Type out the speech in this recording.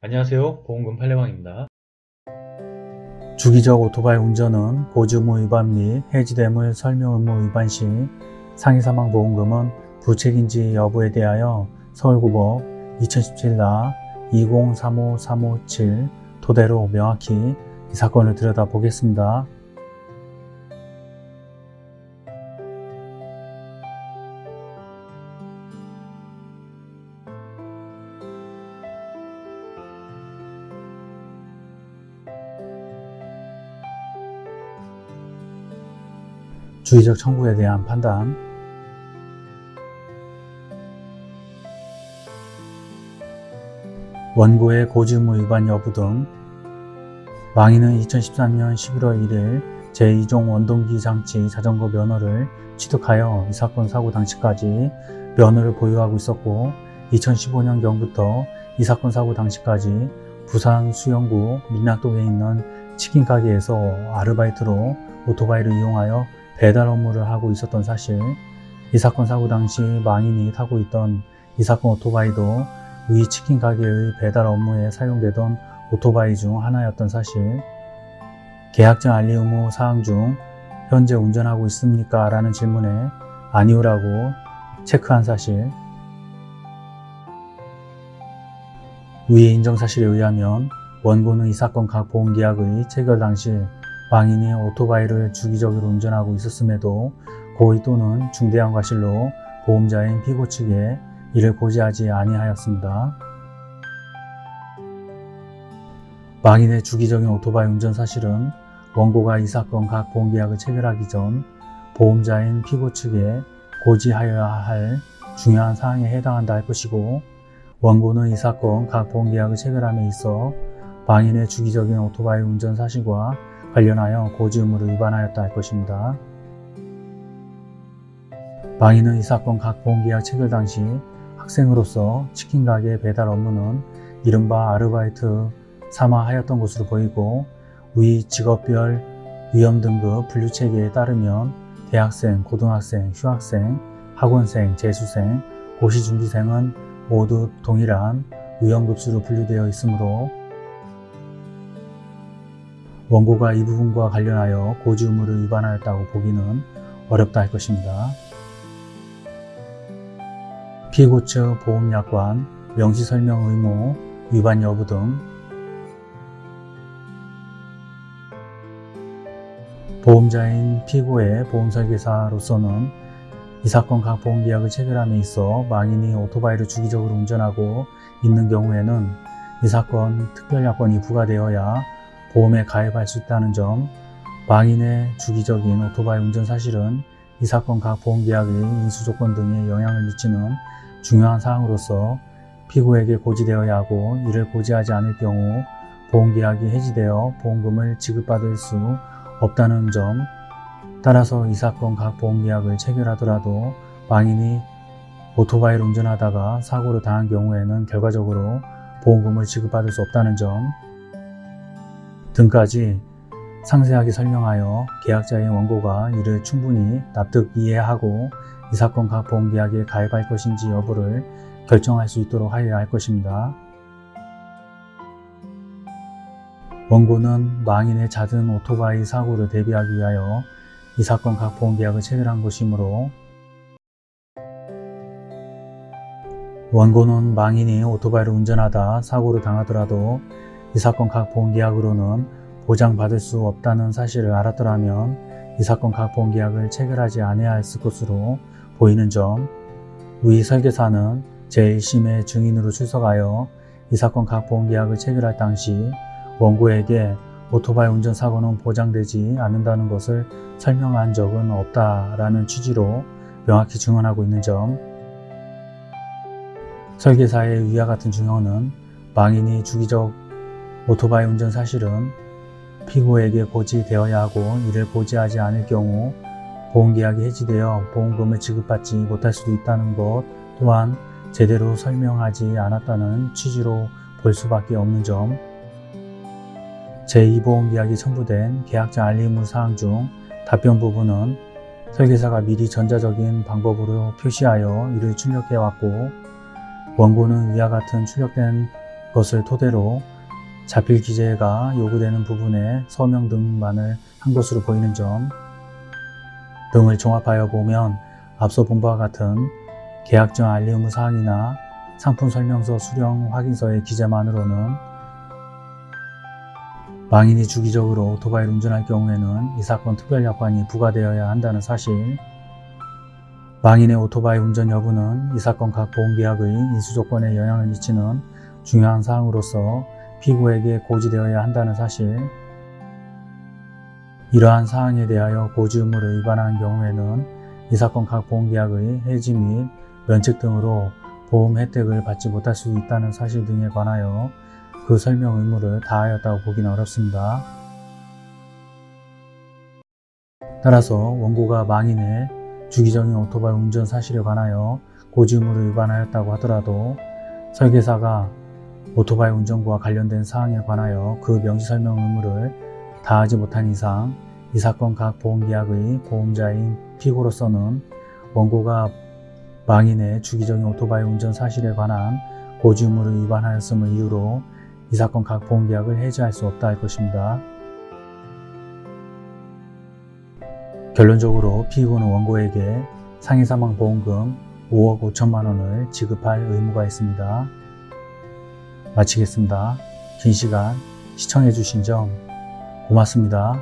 안녕하세요 보험금 팔례방입니다. 주기적 오토바이 운전은 보증의무 위반 및 해지됨을 설명 의무 위반 시 상해 사망 보험금은 부책인지 여부에 대하여 서울고법 2017나 2035357 토대로 명확히 이 사건을 들여다보겠습니다. 주의적 청구에 대한 판단. 원고의 고지의무 위반 여부 등 망인은 2013년 11월 1일 제2종 원동기 장치 자전거 면허를 취득하여 이 사건 사고 당시까지 면허를 보유하고 있었고 2015년경부터 이 사건 사고 당시까지 부산 수영구 민락동에 있는 치킨 가게에서 아르바이트로 오토바이를 이용하여 배달 업무를 하고 있었던 사실 이 사건 사고 당시 망인이 타고 있던 이 사건 오토바이도 위 치킨 가게의 배달 업무에 사용되던 오토바이 중 하나였던 사실 계약전 알리 의무 사항 중 현재 운전하고 있습니까? 라는 질문에 아니오라고 체크한 사실 위의 인정사실에 의하면 원고는 이 사건 각 보험계약의 체결 당시 망인이 오토바이를 주기적으로 운전하고 있었음에도 고의 또는 중대한 과실로 보험자인 피고 측에 이를 고지하지 아니하였습니다. 망인의 주기적인 오토바이 운전 사실은 원고가 이 사건 각 보험계약을 체결하기 전 보험자인 피고 측에 고지하여야 할 중요한 사항에 해당한다 할 것이고 원고는 이 사건 각 보험계약을 체결함에 있어 망인의 주기적인 오토바이 운전 사실과 관련하여 고지 의무를 위반하였다 할 것입니다. 망인은 이 사건 각 보험계약 체결 당시 학생으로서 치킨 가게 배달 업무는 이른바 아르바이트 삼아 하였던 것으로 보이고 위 직업별 위험 등급 분류 체계에 따르면 대학생, 고등학생, 휴학생, 학원생, 재수생, 고시준비생은 모두 동일한 위험급수로 분류되어 있으므로 원고가 이 부분과 관련하여 고지 의무를 위반하였다고 보기는 어렵다 할 것입니다. 피고 측 보험약관, 명시설명 의무, 위반 여부 등 보험자인 피고의 보험설계사로서는 이 사건 각 보험계약을 체결함에 있어 망인이 오토바이를 주기적으로 운전하고 있는 경우에는 이 사건 특별약관이 부과되어야 보험에 가입할 수 있다는 점, 망인의 주기적인 오토바이 운전 사실은 이 사건 각 보험계약의 인수 조건 등에 영향을 미치는 중요한 사항으로서 피고에게 고지되어야 하고 이를 고지하지 않을 경우 보험계약이 해지되어 보험금을 지급받을 수 없다는 점 따라서 이 사건 각 보험계약을 체결하더라도 망인이 오토바이를 운전하다가 사고를 당한 경우에는 결과적으로 보험금을 지급받을 수 없다는 점 등까지 상세하게 설명하여 계약자의 원고가 이를 충분히 납득 이해하고 이 사건 각 보험계약에 가입할 것인지 여부를 결정할 수 있도록 하여야 할 것입니다. 원고는 망인의 잦은 오토바이 사고를 대비하기 위하여 이 사건 각 보험계약을 체결한 것이므로 원고는 망인이 오토바이를 운전하다 사고를 당하더라도 이 사건 각 보험계약으로는 보장받을 수 없다는 사실을 알았더라면 이 사건 각 보험계약을 체결하지 아니하 했을 것으로 보이는 점, 위 설계사는 제1심의 증인으로 출석하여 이 사건 각 보험계약을 체결할 당시 원고에게 오토바이 운전 사고는 보장되지 않는다는 것을 설명한 적은 없다라는 취지로 명확히 증언하고 있는 점, 설계사의 위와 같은 증언은 망인이 주기적 오토바이 운전 사실은 피고에게 고지되어야 하고 이를 고지하지 않을 경우 보험계약이 해지되어 보험금을 지급받지 못할 수도 있다는 것 또한 제대로 설명하지 않았다는 취지로 볼 수밖에 없는 점. 제2보험계약이 첨부된 계약자 알림의 사항 중 답변 부분은 설계사가 미리 전자적인 방법으로 표시하여 이를 출력해왔고 원고는 위와 같은 출력된 그것을 토대로 자필 기재가 요구되는 부분에 서명 등만을 한 것으로 보이는 점 등을 종합하여 보면 앞서 본 바와 같은 계약 전 알리 의무 사항이나 상품 설명서 수령 확인서의 기재만으로는 망인이 주기적으로 오토바이를 운전할 경우에는 이 사건 특별 약관이 부과되어야 한다는 사실 망인의 오토바이 운전 여부는 이 사건 각 보험계약의 인수 조건에 영향을 미치는 중요한 사항으로서 피고에게 고지되어야 한다는 사실 이러한 사항에 대하여 고지 의무를 위반한 경우에는 이 사건 각 보험계약의 해지 및 면책 등으로 보험 혜택을 받지 못할 수 있다는 사실 등에 관하여 그 설명 의무를 다하였다고 보기는 어렵습니다. 따라서 원고가 망인의 주기적인 오토바이 운전 사실에 관하여 고지 의무를 위반하였다고 하더라도 설계사가 오토바이 운전과 관련된 사항에 관하여 그 명시 설명 의무를 다하지 못한 이상 이 사건 각 보험계약의 보험자인 피고로서는 원고가 망인의 주기적인 오토바이 운전 사실에 관한 고지 의무를 위반하였음을 이유로 이 사건 각 보험계약을 해지할 수 없다 할 것입니다. 결론적으로 피고는 원고에게 상해사망보험금 5억 5천만 원을 지급할 의무가 있습니다. 마치겠습니다. 긴 시간 시청해주신 점 고맙습니다.